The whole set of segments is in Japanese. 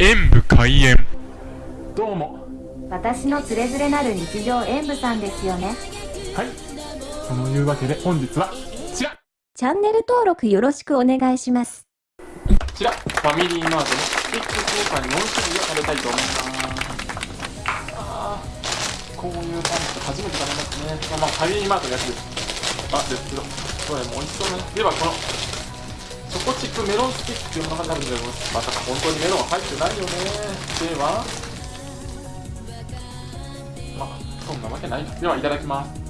演武開演。どうも。私のつれづれなる日常演舞さんですよね。はい。そのいうわけで本日はこちら。チャンネル登録よろしくお願いします。こちらファミリーマートのスティックスーパーに4種類を食べたいと思います。あー。こういうパンって初めて食べますね。まあまあファミリーマートのやつです。あですけどどれも美味しそうね。ではこのチョコチップメロンスティックというものが食べております。まさか本当にメロン入ってないよね。ではまあそんなわけない。ではいただきます。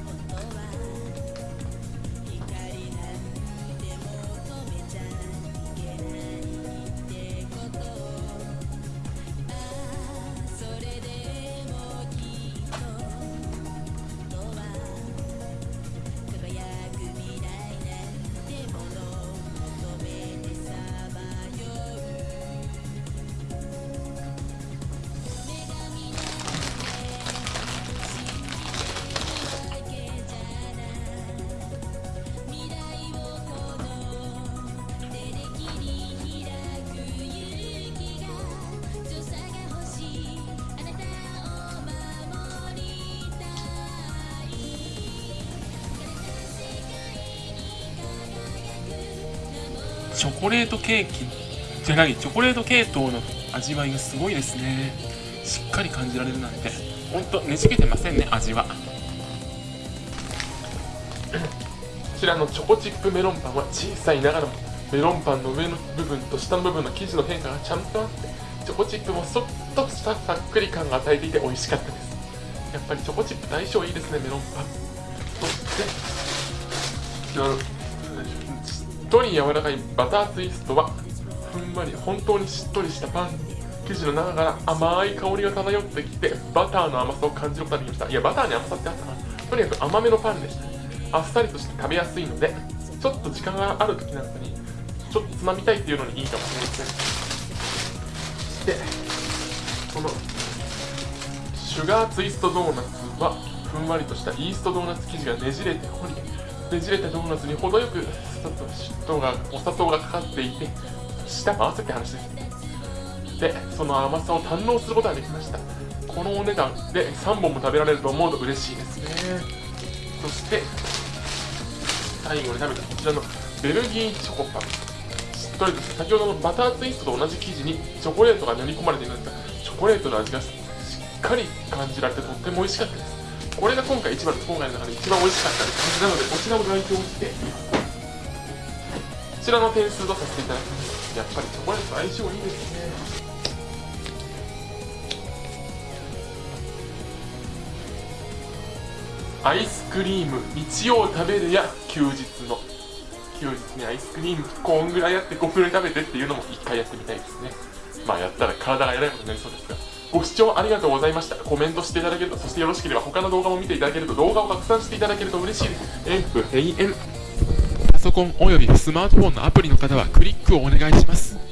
チョコレートケーキじゃないチョコレート系統の味わいがすごいですね。しっかり感じられるなんて。ほんとねじけてませんね味は。こちらのチョコチップメロンパンは小さいながらもメロンパンの上の部分と下の部分の生地の変化がちゃんとあってチョコチップもそっとしたさっくり感が与えていて美味しかったです。やっぱりチョコチップ相性いいですねメロンパン。そして。とり柔らかいバターツイストはふんわり本当にしっとりしたパン生地の中から甘い香りが漂ってきてバターの甘さを感じることができました。いやバターに甘さってあったな。とにかく甘めのパンでした。あっさりとして食べやすいのでちょっと時間がある時なんかにちょっとつまみたいっていうのにいいかもしれません。そしてこのシュガーツイストドーナツはふんわりとしたイーストドーナツ生地がねじれておりねじれたドーナツに程よく糖がお砂糖がかかっていて舌回せって話ですでその甘さを堪能することができました。このお値段で3本も食べられると思うと嬉しいです。ねそして最後に食べたこちらのベルギーチョコパン。しっとりと先ほどのバターツイストと同じ生地にチョコレートが練り込まれているんですがチョコレートの味がしっかり感じられてとっても美味しかったです。これが今回一番今回の中で一番美味しかったですなのでこちらも代表してちらの点数とさせていただきますやっぱりチョコレート相性いいですね。アイスクリーム日曜食べる。や休日の休日にアイスクリームこんぐらいやって5分で食べてっていうのも一回やってみたいですね。まあやったら体がやらいことになりそうですがご視聴ありがとうございました。コメントしていただけるとそしてよろしければ他の動画も見ていただけると動画を拡散していただけると嬉しいです。演武閉園ソコンおよびスマートフォンのアプリの方はクリックをお願いします。